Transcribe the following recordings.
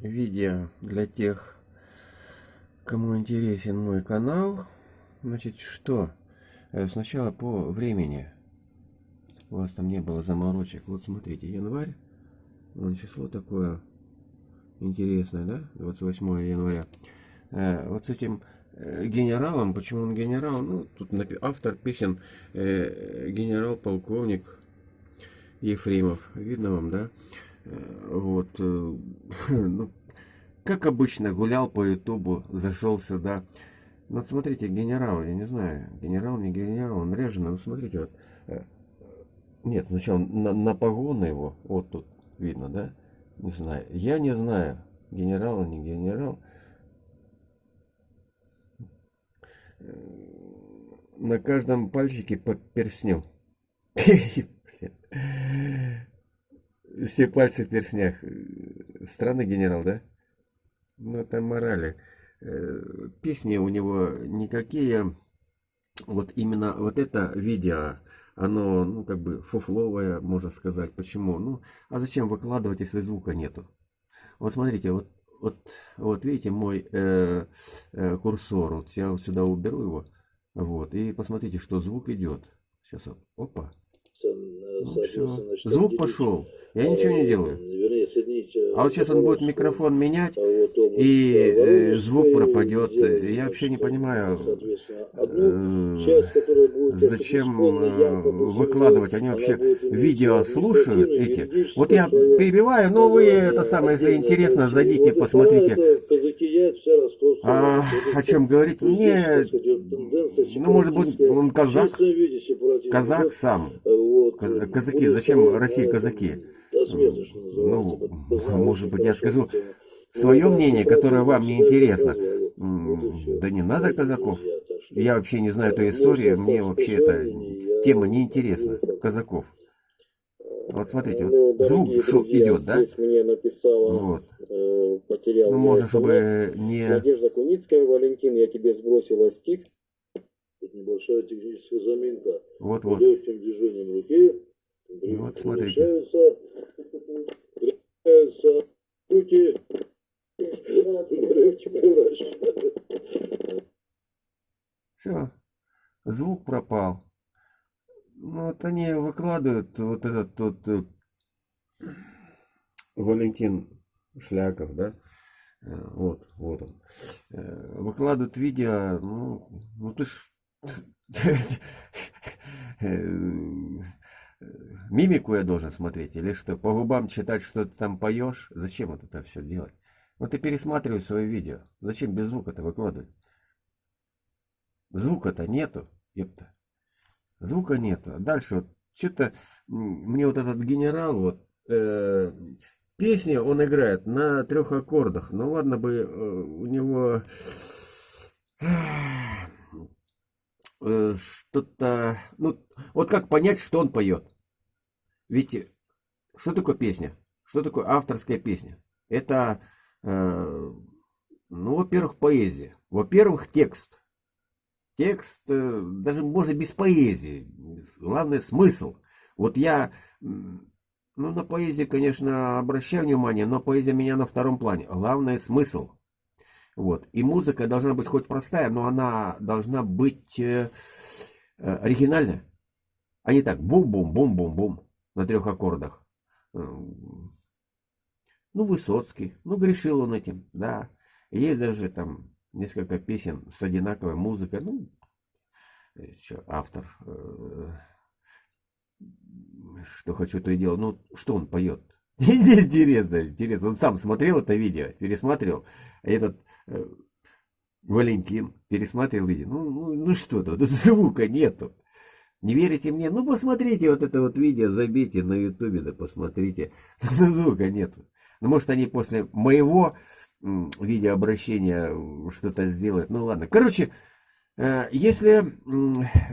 видео для тех, кому интересен мой канал. Значит, что? Э, сначала по времени. У вас там не было заморочек. Вот смотрите, январь. Вон число такое интересное, да? 28 января. Э, вот с этим э, генералом, почему он генерал? Ну, тут автор песен генерал-полковник Ефремов. Видно вам, да? Вот. Ну, как обычно, гулял по ютубу, зашел сюда. Вот смотрите, генерал, я не знаю, генерал, не генерал, он режено. Ну, смотрите, вот. Э, нет, сначала на, на погоны его, вот тут видно, да? Не знаю. Я не знаю, генерал, не генерал. На каждом пальчике по перстню. Все пальцы в перстнях. Странный генерал, да? Ну, это морали. Э, песни у него никакие. Вот именно вот это видео, оно, ну, как бы фуфловое, можно сказать. Почему? Ну, а зачем выкладывать, если звука нету? Вот смотрите, вот, вот, вот видите мой э, э, курсор. Вот я вот сюда уберу его. Вот, и посмотрите, что звук идет. Сейчас, опа. Ну, Звук пошел. Я ничего не делаю. А вот сейчас он будет микрофон менять, и э, звук пропадет. Я вообще не понимаю, э, зачем э, выкладывать. Они вообще видео слушают эти. Вот я перебиваю, но вы это самое, если интересно, зайдите, посмотрите. А о чем говорить? Мне, ну может быть, он казак. Казак сам. Казаки, зачем России казаки? Ну, может быть, я скажу свое мнение, которое вам не интересно. Да не надо казаков. Я вообще не знаю эту историю, мне вообще эта тема не интересна. Казаков. Вот смотрите, вот звук шо, идет, да? Мне написала, вот. Э, потерял ну, может, чтобы не... Надежда Куницкая, Валентин, я тебе сбросила стих. Небольшая техническая заминка. Вот, вот. Легким движением руки. И вот смотрите. руки. Все, звук пропал. Ну, вот они выкладывают вот этот тот э, Валентин Шляков, да? Э, вот, вот он. Э, выкладывают видео, ну, ну ты ж... Мимику я должен смотреть или что? По губам читать, что ты там поешь? Зачем вот это все делать? Вот ты пересматривай свое видео. Зачем без звука-то выкладывать? Звука-то нету, ёпта. Звука нету. Дальше вот что-то мне вот этот генерал вот э, песня он играет на трех аккордах. Ну ладно бы э, у него э, что-то ну вот как понять, что он поет? Ведь что такое песня? Что такое авторская песня? Это э, ну, во-первых, поэзия. Во-первых, текст. Текст, э, даже может без поэзии. Главное смысл. Вот я, ну на поэзии, конечно, обращаю внимание, но поэзия меня на втором плане. Главное смысл. Вот. И музыка должна быть хоть простая, но она должна быть э, э, оригинальная. А не так бум-бум-бум-бум-бум на трех аккордах. Ну, Высоцкий. Ну, грешил он этим, да. Есть даже там несколько песен с одинаковой музыкой. Ну, еще автор, э, что хочу, то и делаю. Ну, что он поет? Интересно, интересно. Он сам смотрел это видео, пересматривал. Этот э, Валентин пересматривал видео. Ну, ну, ну что то звука нету. Не верите мне? Ну, посмотрите вот это вот видео, забейте на ютубе, да посмотрите. Звука нету. Ну, может, они после моего видеообращения что-то сделают. Ну, ладно. Короче, э, если,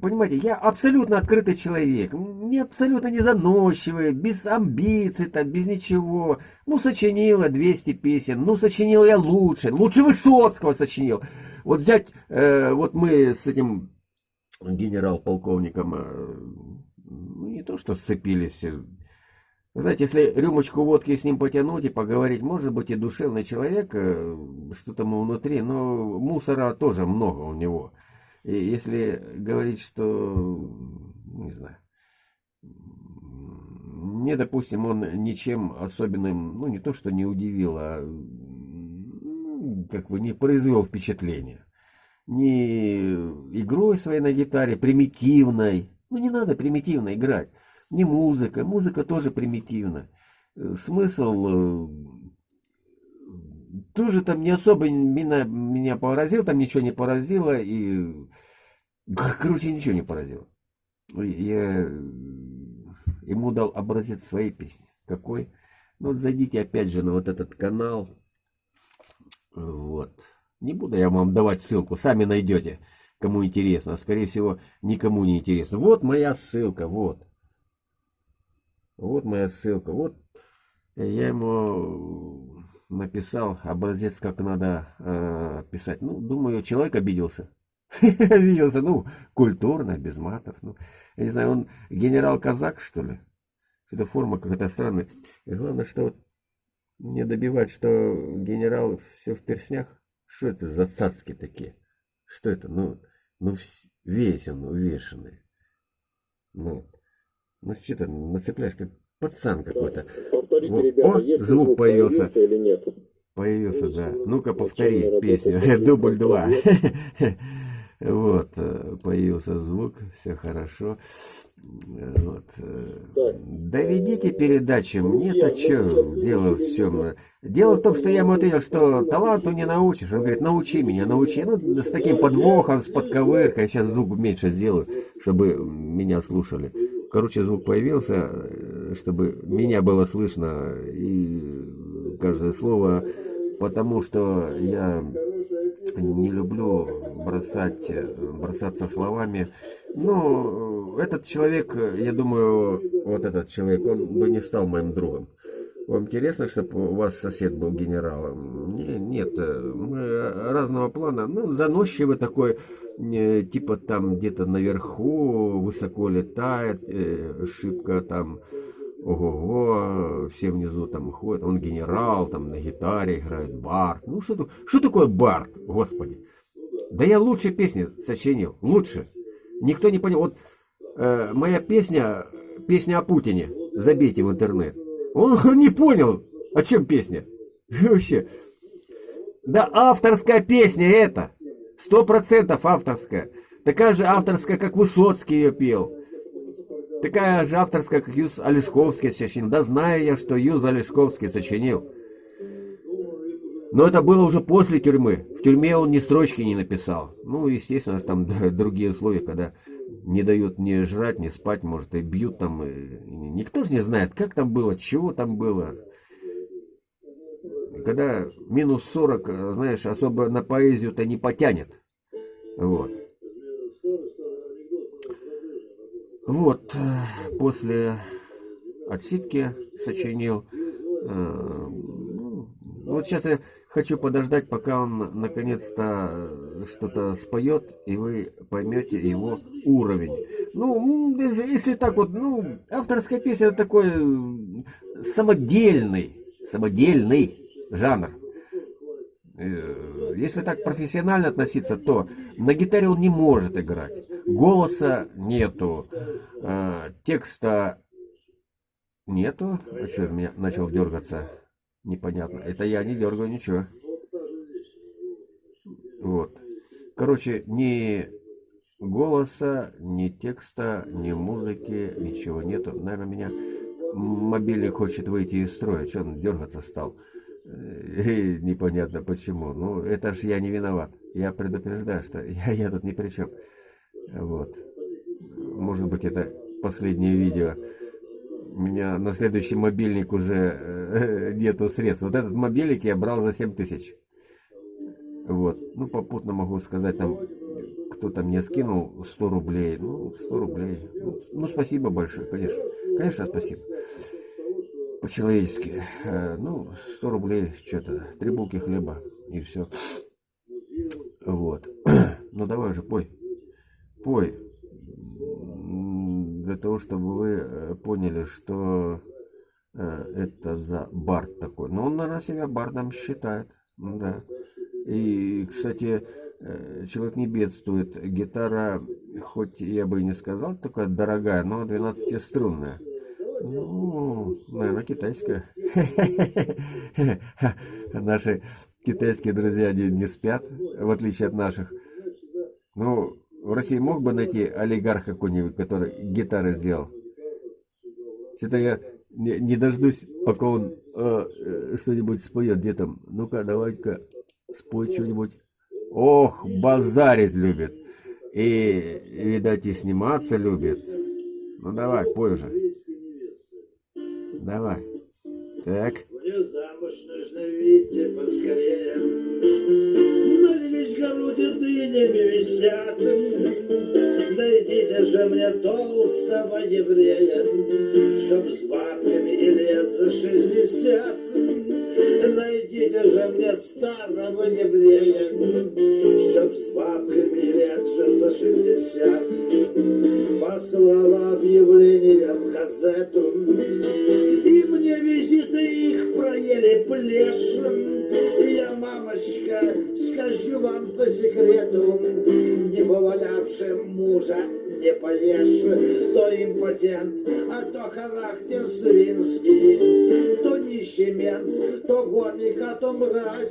понимаете, я абсолютно открытый человек, не абсолютно не заносчивый, без амбиций, там, без ничего. Ну, сочинила 200 песен, ну, сочинил я лучше, лучше Высоцкого сочинил. Вот взять, э, вот мы с этим генерал-полковником, э, ну, не то что сцепились, Знаете, если рюмочку водки с ним потянуть и поговорить, может быть и душевный человек, э, что-то ему внутри, но мусора тоже много у него. И если говорить, что, не знаю, мне, допустим, он ничем особенным, ну не то, что не удивил, а как бы не произвел впечатления. Ни игрой своей на гитаре, примитивной, ну не надо примитивно играть не музыка. Музыка тоже примитивна. Э, смысл э, тоже там не особо меня, меня поразил, там ничего не поразило, и, короче, ничего не поразило. Я ему дал образец своей песни. Какой? Ну, вот зайдите опять же на вот этот канал. Вот. Не буду я вам давать ссылку, сами найдете, кому интересно. Скорее всего, никому не интересно. Вот моя ссылка, вот. Вот моя ссылка. Вот я ему написал образец, как надо э, писать. Ну, думаю, человек обиделся. Обиделся, ну, культурно, без матов. Ну, я не знаю, он генерал-казак, что ли? Это форма какая-то странная. И главное, что вот мне добивать, что генерал все в перснях. Что это за цацки такие? Что это? Ну, ну весь он увешанный. Ну, ну что ты нацепляешь, как пацан какой-то. Повторите, вот. ребята, О, звук, звук появился. появился или нет? Появился, да. Ну-ка, повтори песню. Дубль два. Вот, э, появился звук, все хорошо. Вот. Э, доведите передачу, мне-то что, дело в чем? Дело в том, что я ему ответил, что таланту не научишь. Он говорит, научи меня, научи. Ну, с таким подвохом, с подковыркой. Сейчас звук меньше сделаю, чтобы меня слушали. Короче, звук появился, э, чтобы меня было слышно и каждое слово, потому что я не люблю бросать, бросаться словами. Но этот человек, я думаю, вот этот человек, он бы не стал моим другом. Вам интересно, чтобы у вас сосед был генералом? Не, нет, мы разного плана. Ну, заносчивый такой, типа там где-то наверху, высоко летает, э, шибко там, ого-го, все внизу там ходят. Он генерал, там на гитаре играет, бард. Ну, что, что такое бард, господи? Да я лучше песни сочинил, лучше. Никто не понял. Вот э, моя песня, песня о Путине, забейте в интернет. Он не понял, о чем песня. Вообще. Да авторская песня это. Сто процентов авторская. Такая же авторская, как Высоцкий ее пел. Такая же авторская, как Юз Олешковский сочинил. Да знаю я, что Юз Олешковский сочинил. Но это было уже после тюрьмы. В тюрьме он ни строчки не написал. Ну, естественно, там другие условия, когда не дают ни жрать, ни спать, может, и бьют там. И... Никто же не знает, как там было, чего там было. Когда минус 40, знаешь, особо на поэзию-то не потянет. Вот. Вот, э, после отсидки сочинил э, вот сейчас я хочу подождать, пока он наконец-то э, что-то споет, и вы поймете его уровень. Ну, если так вот, ну, авторская песня такой самодельный, самодельный жанр. Э, если так профессионально относиться, то на гитаре он не может играть. Голоса нету, э, текста нету. А что, меня начал дергаться? непонятно. Это я не дергаю ничего. Вот. Короче, ни голоса, ни текста, ни музыки, ничего нету. Наверное, меня мобильник хочет выйти из строя. Что он дергаться стал? И непонятно почему. Ну, это же я не виноват. Я предупреждаю, что я, я тут ни при чем. Вот. Может быть, это последнее видео у меня на следующий мобильник уже э, нету средств. Вот этот мобильник я брал за 7 тысяч. Вот. Ну, попутно могу сказать, там, кто-то мне скинул 100 рублей. Ну, 100 рублей. Ну, ну спасибо большое, конечно. Конечно, спасибо. По-человечески. Э, ну, 100 рублей, что-то. Три булки хлеба. И все. Вот. Ну, давай уже, пой. Пой для того, чтобы вы э, поняли, что э, это за бард такой. Но он, наверное, себя бардом считает. Ну Да. И, кстати, человек не бедствует. Гитара, хоть я бы и не сказал, такая дорогая, но 12-струнная. Ну, наверное, китайская. Наши китайские друзья не, не спят, в отличие от наших. Ну, в России мог бы найти олигарх какой-нибудь, который гитары сделал. Что-то я не, не дождусь, пока он э, э, что-нибудь споет. Где там? Ну-ка, давай-ка спой что-нибудь. Ох, базарить любит. И, видать, и сниматься любит. Ну давай, пой уже. Давай. Так. Мне замуж нужно выйти поскорее. Налились груди дынями висят. Найдите же мне толстого еврея, Чтоб с бабками лет за шестьдесят. Найдите же мне старого еврея, Чтоб с бабками и лет же за шестьдесят. Послала объявление в газету, И мне визиты их проели плешем. Я, мамочка, скажу вам по секрету, Не повалявшим мужа не поешь, то импотент, а то характер свинский, то нищий мент, то гомик, а то мразь.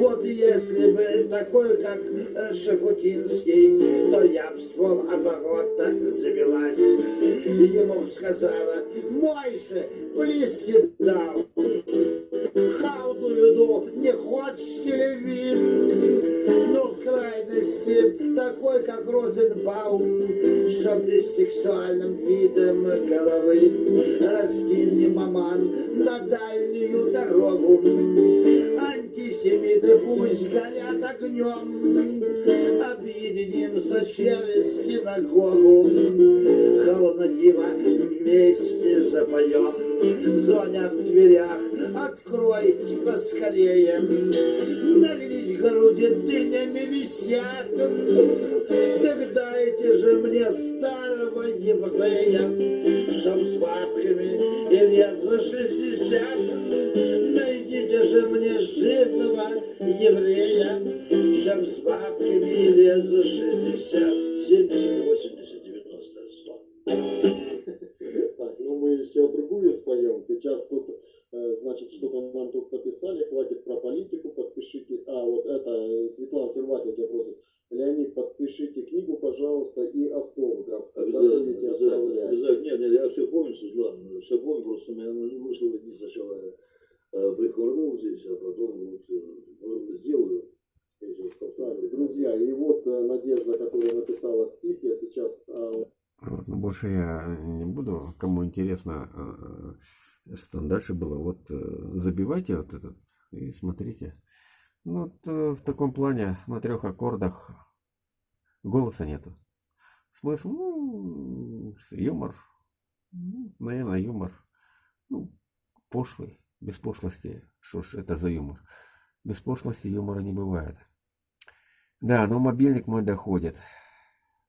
Вот если бы такой, как э, Шафутинский, то я б с оборота завелась. Ему б сказала, Мойше. How do you do? Не хочешь телевизор? Но в крайности такой, как Розенбаум, чтоб не с сексуальным видом головы раскинь маман на дальнюю дорогу. Антисемиты пусть горят огнем, объединимся через синагогу. Холодно-диво вместе запоем, звонят в дверях, откройте поскорее. Налились груди дынями висят, так дайте же мне старого еврея, чтоб с бабками и лет за шестьдесят. Же мне жидного еврея, чтоб с бабками лет за шестьдесят. Семьдесят, восемьдесят, девяносто, сто. Так, ну мы еще другую споем. Сейчас тут, э, значит, что-то нам тут написали. Хватит про политику, подпишите. А, вот это, э, Светлана Сервасия тебя просит. Леонид, подпишите книгу, пожалуйста, и автограф. Обязательно, обязательно, обязательно. Нет, нет, я все помню, Светлана, все помню, просто у меня не вышло одни сначала э, прихворнул здесь, а потом вот э, ну, сделаю. Эти вот Так, повторы. Друзья, и вот э, Надежда, которая написала стих, я сейчас а, Вот, но больше я не буду. Кому интересно, э, что там дальше было, вот э, забивайте вот этот и смотрите. Ну, вот э, в таком плане на трех аккордах голоса нету. Смысл, ну, юмор, ну, наверное, юмор, ну, пошлый, без пошлости. Что ж это за юмор? Без пошлости юмора не бывает. Да, но мобильник мой доходит.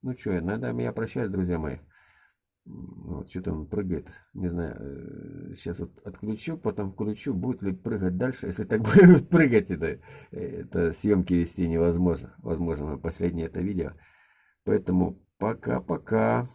Ну что, надо меня прощать, друзья мои. Вот что-то он прыгает. Не знаю, сейчас вот отключу, потом включу, будет ли прыгать дальше. Если так будет прыгать, это, это съемки вести невозможно. Возможно, последнее это видео. Поэтому пока-пока.